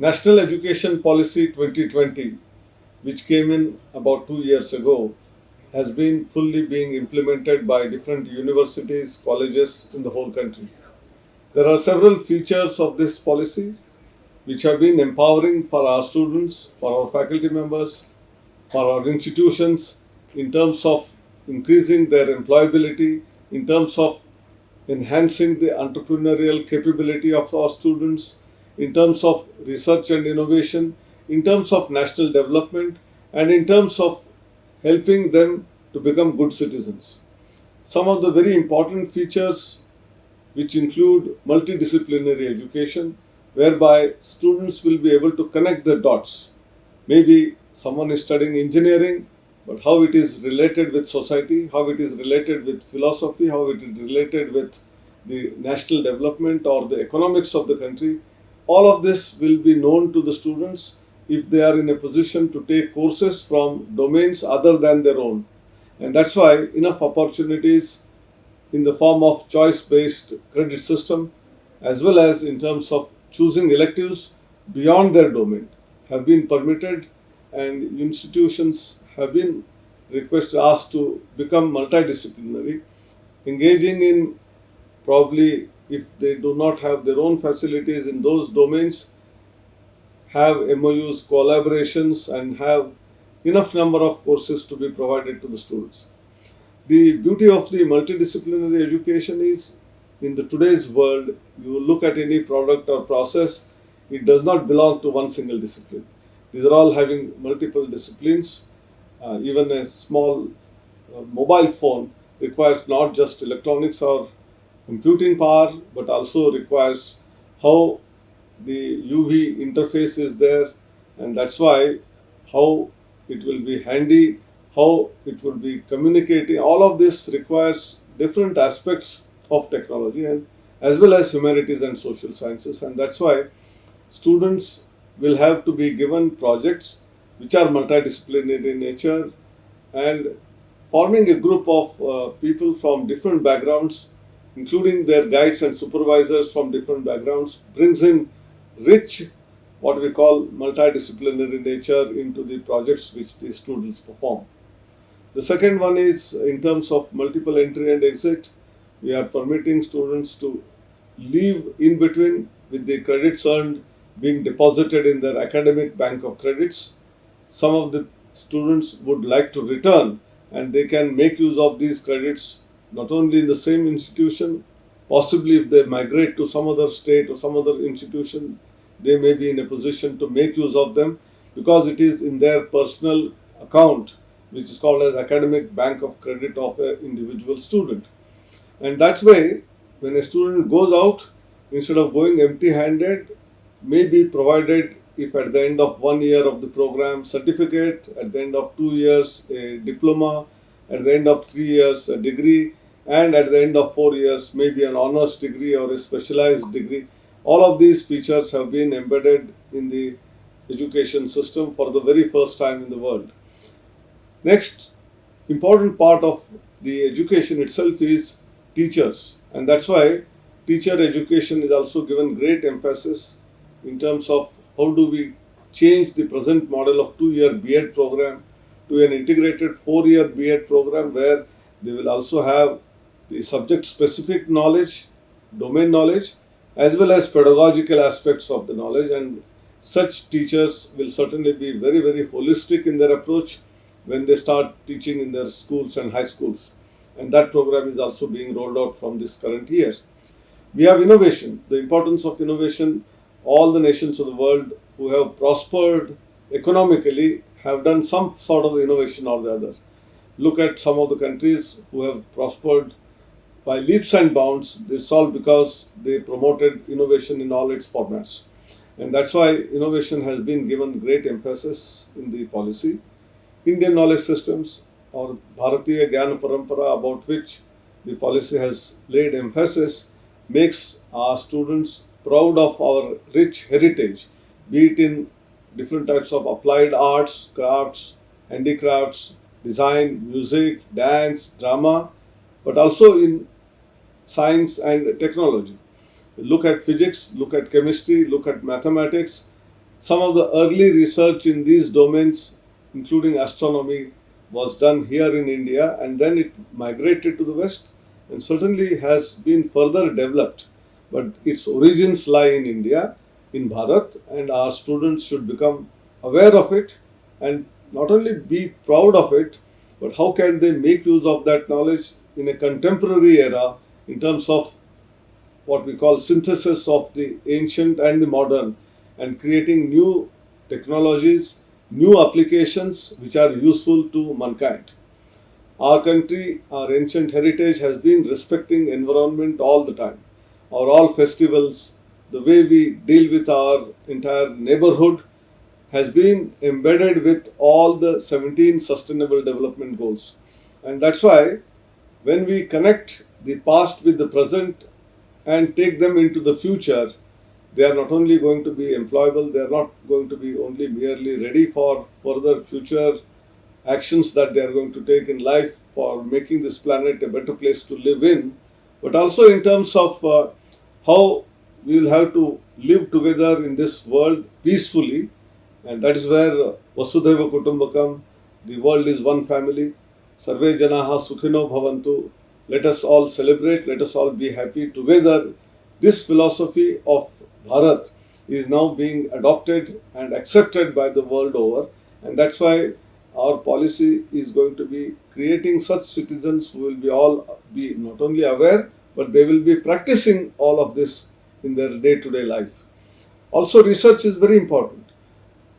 National Education Policy 2020, which came in about two years ago, has been fully being implemented by different universities, colleges in the whole country. There are several features of this policy which have been empowering for our students, for our faculty members, for our institutions in terms of increasing their employability, in terms of enhancing the entrepreneurial capability of our students, in terms of research and innovation, in terms of national development, and in terms of helping them to become good citizens. Some of the very important features, which include multidisciplinary education, whereby students will be able to connect the dots. Maybe someone is studying engineering, but how it is related with society, how it is related with philosophy, how it is related with the national development or the economics of the country. All of this will be known to the students if they are in a position to take courses from domains other than their own. And that's why enough opportunities in the form of choice-based credit system as well as in terms of choosing electives beyond their domain have been permitted and institutions have been requested asked to become multidisciplinary engaging in probably if they do not have their own facilities in those domains have MOUs, collaborations, and have enough number of courses to be provided to the students. The beauty of the multidisciplinary education is in the today's world, you look at any product or process, it does not belong to one single discipline. These are all having multiple disciplines. Uh, even a small uh, mobile phone requires not just electronics or computing power, but also requires how the UI interface is there and that's why how it will be handy, how it will be communicating. All of this requires different aspects of technology and as well as humanities and social sciences and that's why students will have to be given projects which are multidisciplinary in nature and forming a group of uh, people from different backgrounds including their guides and supervisors from different backgrounds brings in rich what we call multidisciplinary nature into the projects which the students perform. The second one is in terms of multiple entry and exit, we are permitting students to leave in between with the credits earned being deposited in their academic bank of credits. Some of the students would like to return and they can make use of these credits not only in the same institution, possibly if they migrate to some other state or some other institution, they may be in a position to make use of them because it is in their personal account which is called as academic bank of credit of an individual student. And that's why when a student goes out instead of going empty handed may be provided if at the end of one year of the program certificate at the end of two years a diploma at the end of three years a degree and at the end of four years maybe an honors degree or a specialized degree all of these features have been embedded in the education system for the very first time in the world. Next important part of the education itself is teachers and that's why teacher education is also given great emphasis in terms of how do we change the present model of two-year B.Ed program to an integrated four-year B.Ed program where they will also have the subject specific knowledge, domain knowledge as well as pedagogical aspects of the knowledge. And such teachers will certainly be very very holistic in their approach when they start teaching in their schools and high schools. And that program is also being rolled out from this current year. We have innovation, the importance of innovation, all the nations of the world who have prospered economically have done some sort of innovation or the other. Look at some of the countries who have prospered by leaps and bounds. It's all because they promoted innovation in all its formats. And that's why innovation has been given great emphasis in the policy. Indian knowledge systems or Bharatiya Gyan Parampara about which the policy has laid emphasis makes our students proud of our rich heritage, be it in different types of applied arts, crafts, handicrafts, design, music, dance, drama, but also in science and technology. Look at physics, look at chemistry, look at mathematics. some of the early research in these domains, including astronomy, was done here in India and then it migrated to the West and certainly has been further developed. But its origins lie in India, in Bharat, and our students should become aware of it and not only be proud of it, but how can they make use of that knowledge in a contemporary era in terms of what we call synthesis of the ancient and the modern and creating new technologies, new applications which are useful to mankind. Our country, our ancient heritage has been respecting environment all the time. Our all festivals, the way we deal with our entire neighborhood has been embedded with all the 17 sustainable development goals. And that's why when we connect the past with the present and take them into the future, they are not only going to be employable, they are not going to be only merely ready for further future actions that they are going to take in life for making this planet a better place to live in, but also in terms of uh, how we will have to live together in this world peacefully and that is where Vasudhaiva Kutumbakam, the world is one family. Sarve Janaha Sukhino Bhavantu. Let us all celebrate, let us all be happy together. This philosophy of Bharat is now being adopted and accepted by the world over, and that's why our policy is going to be creating such citizens who will be all be not only aware but they will be practicing all of this in their day-to-day life. Also, research is very important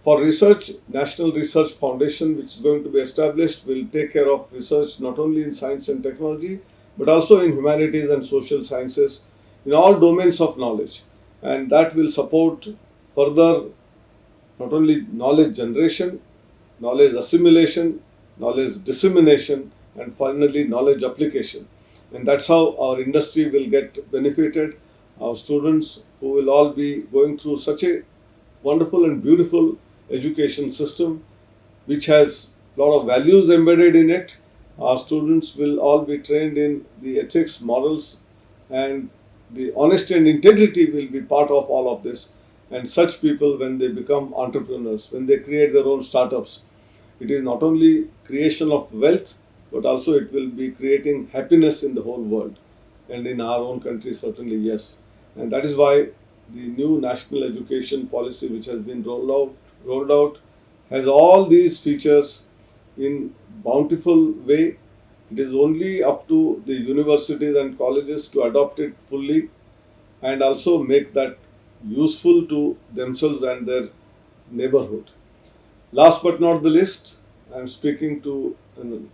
for research, National Research Foundation, which is going to be established, will take care of research not only in science and technology, but also in humanities and social sciences, in all domains of knowledge. And that will support further not only knowledge generation, knowledge assimilation, knowledge dissemination, and finally knowledge application. And that's how our industry will get benefited. Our students who will all be going through such a wonderful and beautiful education system which has a lot of values embedded in it. Our students will all be trained in the ethics, morals, and the honesty and integrity will be part of all of this. And such people, when they become entrepreneurs, when they create their own startups, it is not only creation of wealth, but also it will be creating happiness in the whole world. And in our own country, certainly, yes. And that is why the new national education policy, which has been rolled out, rolled out has all these features in bountiful way. It is only up to the universities and colleges to adopt it fully and also make that useful to themselves and their neighborhood. Last but not the least, I am speaking to um, an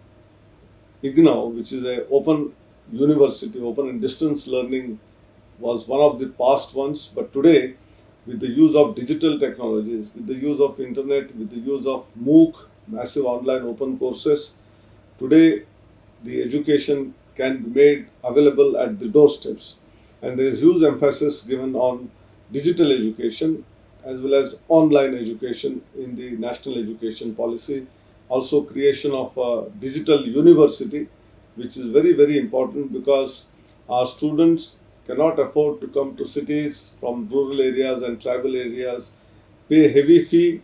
IGNOU, which is a open university, open and distance learning was one of the past ones, but today with the use of digital technologies, with the use of internet, with the use of MOOC, massive online open courses, today the education can be made available at the doorsteps. And there is huge emphasis given on digital education as well as online education in the national education policy. Also creation of a digital university, which is very, very important because our students cannot afford to come to cities from rural areas and tribal areas, pay heavy fee,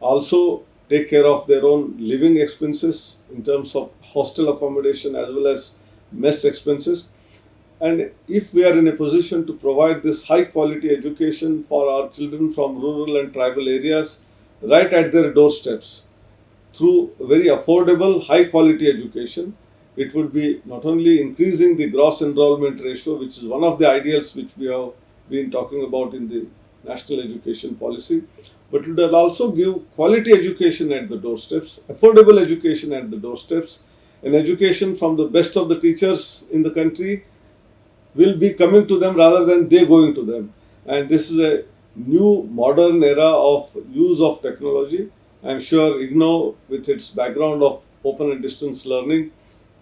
also take care of their own living expenses in terms of hostel accommodation as well as mess expenses. And if we are in a position to provide this high quality education for our children from rural and tribal areas right at their doorsteps through very affordable, high quality education, it would be not only increasing the gross enrollment ratio, which is one of the ideals which we have been talking about in the national education policy, but it will also give quality education at the doorsteps, affordable education at the doorsteps, and education from the best of the teachers in the country will be coming to them rather than they going to them. And this is a new modern era of use of technology. I am sure IGNOU, with its background of open and distance learning,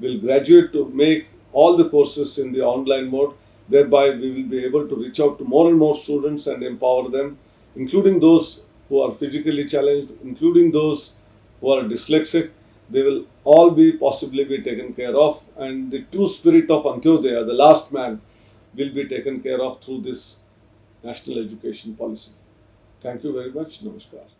will graduate to make all the courses in the online mode. Thereby, we will be able to reach out to more and more students and empower them, including those who are physically challenged, including those who are dyslexic. They will all be possibly be taken care of, and the true spirit of Antyodaya, the last man, will be taken care of through this national education policy. Thank you very much. Namaskar.